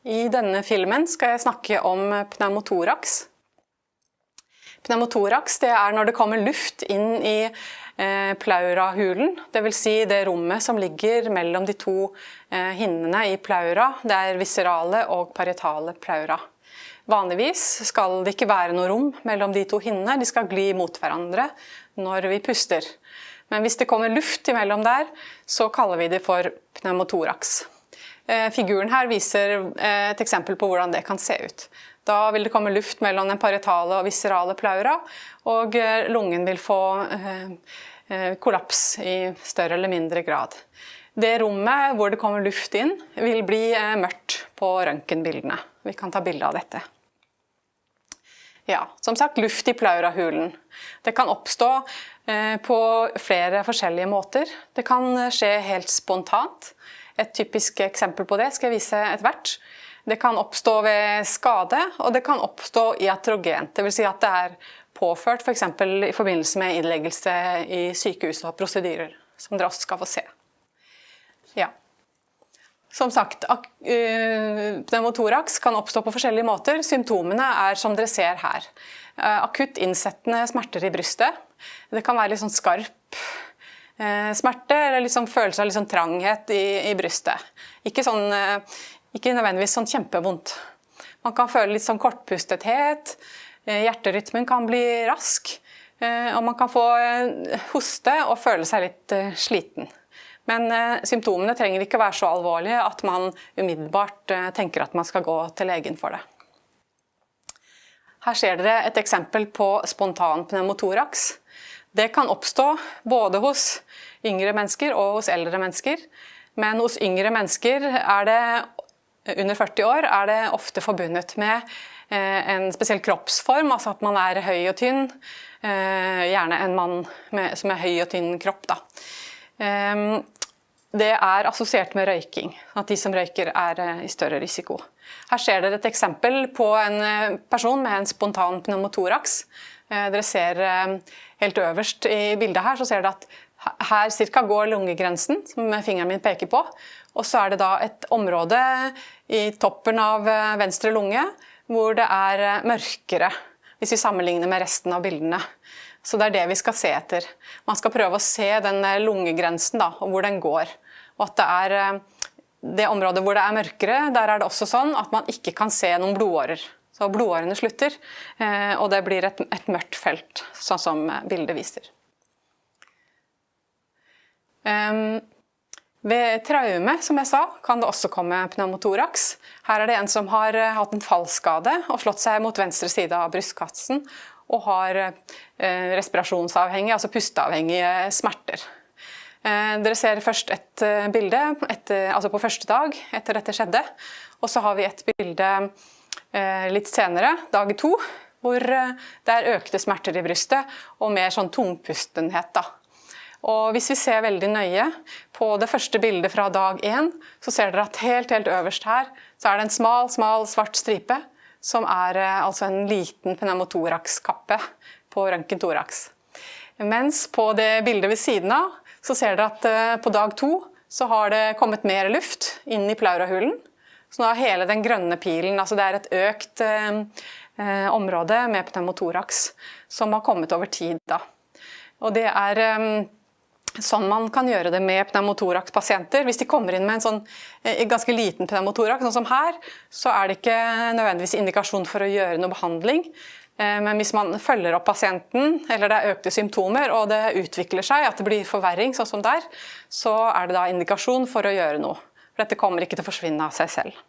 I denne filmen skal jeg snakke om pneumotoraks. Pneumotoraks er når det kommer luft inn i eh, pleurahulen, dvs. Si det rommet som ligger mellom de to eh, hinnene i plaura. Det er viserale og parietale plaura. Vanligvis skal det ikke være noe rom mellom de to hinnene, de skal gli mot hverandre når vi puster. Men hvis det kommer luft imellom der, så kaller vi det for pneumotoraks. Eh, figuren her viser eh, et eksempel på hvordan det kan se ut. Da vil det komme luft mellom den parietale og viserale plaura, og eh, lungen vil få kollaps i større eller mindre grad. Det rommet hvor det kommer luft inn, vil bli mørkt på røntgenbildene. Vi kan ta bilde av dette. Ja, som sagt, luft i plaurahulen. Det kan oppstå på flere forskjellige måter. Det kan skje helt spontant. Et typisk eksempel på det skal jeg vise etter hvert. Det kan oppstå ved skade, og det kan oppstå iatrogent. Dvs. Si at det er påført f.eks. For i forbindelse med innleggelse i sykehus og prosedyrer, som dere også skal få se. Ja. Som sagt, eh, pneumotoraks kan oppstå på forskjellige måter. Symptomene er som dere ser her. Eh, akutt innsettende smerter i brystet. Det kan være litt sånn skarp smerte eller liksom følelse av liksom tranghet i, i brystet. Ikke, sånn, eh, ikke, nødvendigvis sånn kjempevondt. Man kan føle litt sånn kortpustethet, eh, hjerterytmen kan bli rask, og man kan få hoste og føle seg litt sliten. Men symptomene trenger ikke være så alvorlige at man umiddelbart tenker at man skal gå til legen for det. Her ser dere et eksempel på spontan pneumotoraks. Det kan oppstå både hos yngre mennesker og hos eldre mennesker. Men hos yngre mennesker er det, under 40 år er det ofte forbundet med eh, en spesiell kroppsform, altså at man er høy og tynn. Eh, gjerne en mann med, som er høy og tynn kropp. Da. Det er assosiert med røyking, at de som røyker er eh, i større risiko. Her ser dere et eksempel på en person med en spontan pneumotoraks. Dere ser helt øverst i bildet her, så ser dere at her cirka går lungegrensen, som fingeren min peker på. Og så er det da et område i toppen av eh, venstre lunge hvor det er eh, mørkere, hvis vi sammenligner med resten av bildene. Så det er det vi skal se etter. Man skal prøve å se den eh, lungegrensen da, og hvor den går. Og at det er det området hvor det er mørkere, der er det også sånn at man ikke kan se noen blodårer. Så blodårene slutter, eh, og det blir et, et mørkt felt, sånn som bildet viser. Ved traume, som jeg sa, kan det også komme pneumotoraks. Her er det en som har eh, hatt en fallskade og slått seg mot venstre side av brystkassen og har eh, respirasjonsavhengige, altså pusteavhengige smerter. Dere ser først et bilde etter, altså på første dag etter dette skjedde, og så har vi et bilde Eh, litt senere, dag to, hvor eh, det er økte smerter i brystet og mer sånn tungpustenhet. Da. Og hvis vi ser veldig nøye på det første bildet fra dag én, så ser dere at helt, helt øverst her så er det en smal, smal svart stripe som er eh, altså en liten pneumotorax-kappe på røntgentoraks. Mens på det bildet ved siden av så ser dere at på dag to så har det kommet mer luft inn i plaurahulen. Så nå er hele den grønne pilen, altså det er et økt eh, eh, område med pneumotoraks som har kommet over tid. Da. Og det er eh, sånn man kan gjøre det med pneumotorakspasienter. Hvis de kommer inn med en sånn eh, ganske liten pneumotoraks, sånn som her, så er det ikke nødvendigvis indikasjon for å gjøre noe behandling. Eh, men hvis man følger opp pasienten, eller det er økte symptomer, og det utvikler seg, at det blir forverring, sånn som der, så er det da indikasjon for å gjøre noe. For dette kommer ikke til å forsvinne av seg selv.